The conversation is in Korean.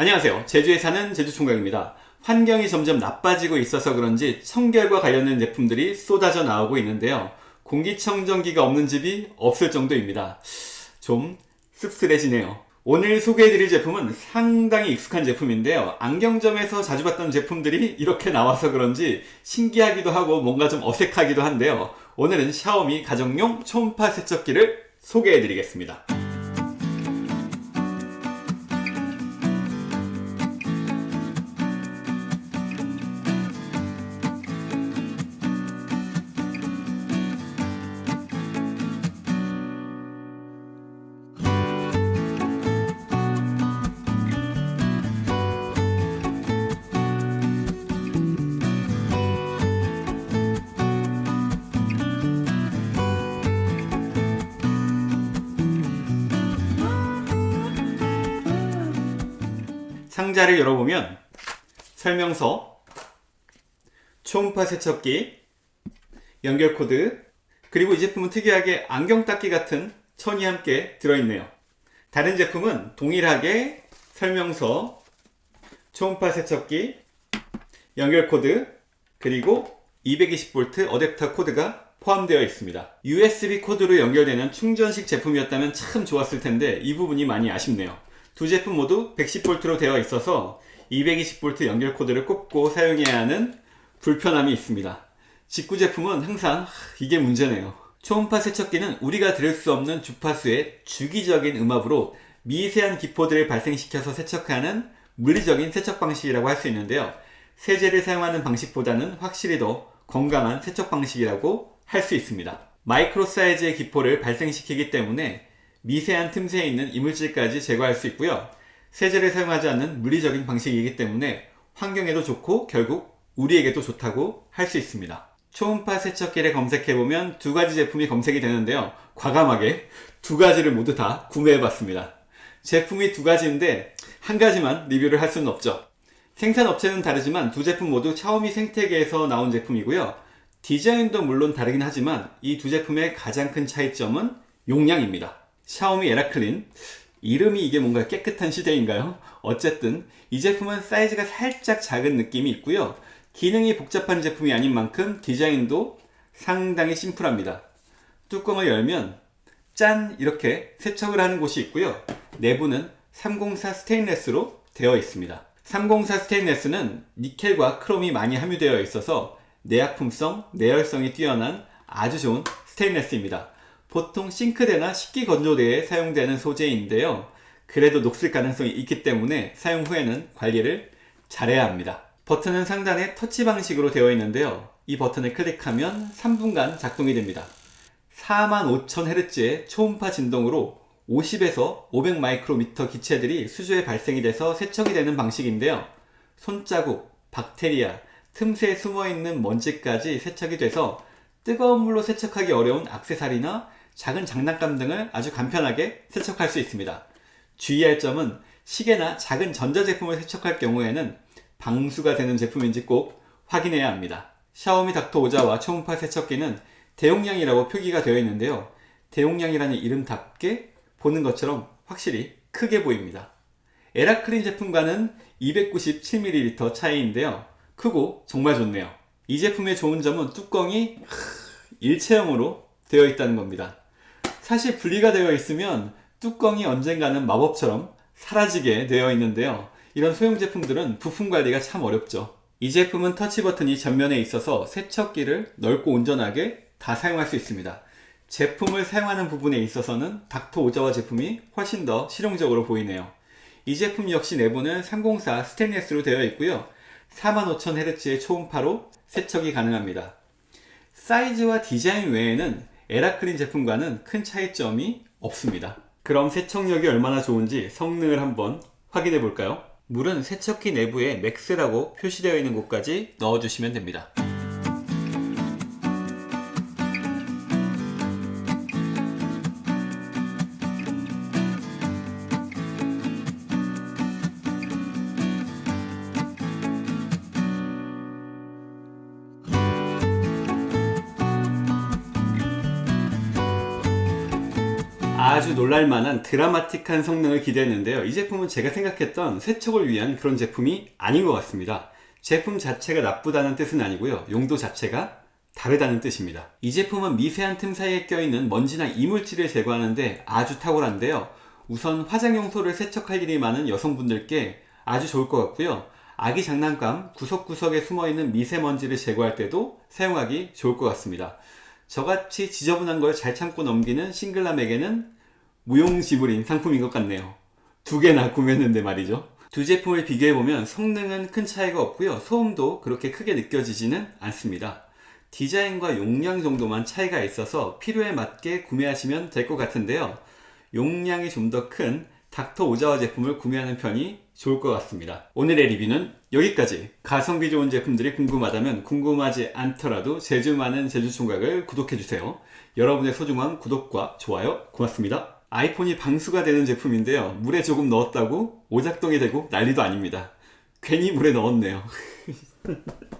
안녕하세요. 제주에 사는 제주총각입니다. 환경이 점점 나빠지고 있어서 그런지 청결과 관련된 제품들이 쏟아져 나오고 있는데요. 공기청정기가 없는 집이 없을 정도입니다. 좀 씁쓸해지네요. 오늘 소개해드릴 제품은 상당히 익숙한 제품인데요. 안경점에서 자주 봤던 제품들이 이렇게 나와서 그런지 신기하기도 하고 뭔가 좀 어색하기도 한데요. 오늘은 샤오미 가정용 초음파 세척기를 소개해드리겠습니다. 상자를 열어보면 설명서, 초음파 세척기, 연결 코드, 그리고 이 제품은 특이하게 안경 닦기 같은 천이 함께 들어있네요. 다른 제품은 동일하게 설명서, 초음파 세척기, 연결 코드, 그리고 220V 어댑터 코드가 포함되어 있습니다. USB 코드로 연결되는 충전식 제품이었다면 참 좋았을 텐데 이 부분이 많이 아쉽네요. 두 제품 모두 110V로 되어 있어서 220V 연결 코드를 꼽고 사용해야 하는 불편함이 있습니다. 직구 제품은 항상 이게 문제네요. 초음파 세척기는 우리가 들을 수 없는 주파수의 주기적인 음압으로 미세한 기포들을 발생시켜서 세척하는 물리적인 세척 방식이라고 할 수 있는데요. 세제를 사용하는 방식보다는 확실히 더 건강한 세척 방식이라고 할 수 있습니다. 마이크로 사이즈의 기포를 발생시키기 때문에 미세한 틈새에 있는 이물질까지 제거할 수 있고요. 세제를 사용하지 않는 물리적인 방식이기 때문에 환경에도 좋고 결국 우리에게도 좋다고 할 수 있습니다. 초음파 세척기를 검색해보면 두 가지 제품이 검색이 되는데요. 과감하게 두 가지를 모두 다 구매해봤습니다. 제품이 두 가지인데 한 가지만 리뷰를 할 수는 없죠. 생산업체는 다르지만 두 제품 모두 샤오미 생태계에서 나온 제품이고요. 디자인도 물론 다르긴 하지만 이 두 제품의 가장 큰 차이점은 용량입니다. 샤오미 에라클린. 이름이 이게 뭔가 깨끗한 시대인가요? 어쨌든 이 제품은 사이즈가 살짝 작은 느낌이 있고요. 기능이 복잡한 제품이 아닌 만큼 디자인도 상당히 심플합니다. 뚜껑을 열면 짠! 이렇게 세척을 하는 곳이 있고요. 내부는 304 스테인레스로 되어 있습니다. 304 스테인레스는 니켈과 크롬이 많이 함유되어 있어서 내약품성, 내열성이 뛰어난 아주 좋은 스테인레스입니다 보통 싱크대나 식기 건조대에 사용되는 소재인데요. 그래도 녹슬 가능성이 있기 때문에 사용 후에는 관리를 잘해야 합니다. 버튼은 상단에 터치 방식으로 되어 있는데요. 이 버튼을 클릭하면 3분간 작동이 됩니다. 45,000Hz의 초음파 진동으로 50에서 500 마이크로미터 기체들이 수조에 발생이 돼서 세척이 되는 방식인데요. 손자국, 박테리아, 틈새에 숨어있는 먼지까지 세척이 돼서 뜨거운 물로 세척하기 어려운 악세사리나 작은 장난감 등을 아주 간편하게 세척할 수 있습니다. 주의할 점은 시계나 작은 전자제품을 세척할 경우에는 방수가 되는 제품인지 꼭 확인해야 합니다. 샤오미 닥터 오자와 초음파 세척기는 대용량이라고 표기가 되어 있는데요. 대용량이라는 이름답게 보는 것처럼 확실히 크게 보입니다. 에라클린 제품과는 297ml 차이인데요. 크고 정말 좋네요. 이 제품의 좋은 점은 뚜껑이 일체형으로 되어 있다는 겁니다. 사실 분리가 되어 있으면 뚜껑이 언젠가는 마법처럼 사라지게 되어 있는데요. 이런 소형 제품들은 부품 관리가 참 어렵죠. 이 제품은 터치 버튼이 전면에 있어서 세척기를 넓고 온전하게 다 사용할 수 있습니다. 제품을 사용하는 부분에 있어서는 닥터 오자와 제품이 훨씬 더 실용적으로 보이네요. 이 제품 역시 내부는 304 스테인리스로 되어 있고요. 45,000Hz의 초음파로 세척이 가능합니다. 사이즈와 디자인 외에는 에라클린 제품과는 큰 차이점이 없습니다. 그럼 세척력이 얼마나 좋은지 성능을 한번 확인해 볼까요? 물은 세척기 내부에 MAX라고 표시되어 있는 곳까지 넣어주시면 됩니다. 아주 놀랄만한 드라마틱한 성능을 기대했는데요. 이 제품은 제가 생각했던 세척을 위한 그런 제품이 아닌 것 같습니다. 제품 자체가 나쁘다는 뜻은 아니고요. 용도 자체가 다르다는 뜻입니다. 이 제품은 미세한 틈 사이에 껴있는 먼지나 이물질을 제거하는데 아주 탁월한데요. 우선 화장용소를 세척할 일이 많은 여성분들께 아주 좋을 것 같고요. 아기 장난감 구석구석에 숨어있는 미세먼지를 제거할 때도 사용하기 좋을 것 같습니다. 저같이 지저분한 걸 잘 참고 넘기는 싱글남에게는 무용지물인 상품인 것 같네요. 두 개나 구매했는데 말이죠. 두 제품을 비교해보면 성능은 큰 차이가 없고요. 소음도 그렇게 크게 느껴지지는 않습니다. 디자인과 용량 정도만 차이가 있어서 필요에 맞게 구매하시면 될 것 같은데요. 용량이 좀 더 큰 닥터 오자와 제품을 구매하는 편이 좋을 것 같습니다. 오늘의 리뷰는 여기까지. 가성비 좋은 제품들이 궁금하다면 궁금하지 않더라도 제주 많은 제주총각을 구독해주세요. 여러분의 소중한 구독과 좋아요 고맙습니다. 아이폰이 방수가 되는 제품인데요. 물에 조금 넣었다고 오작동이 되고 난리도 아닙니다. 괜히 물에 넣었네요.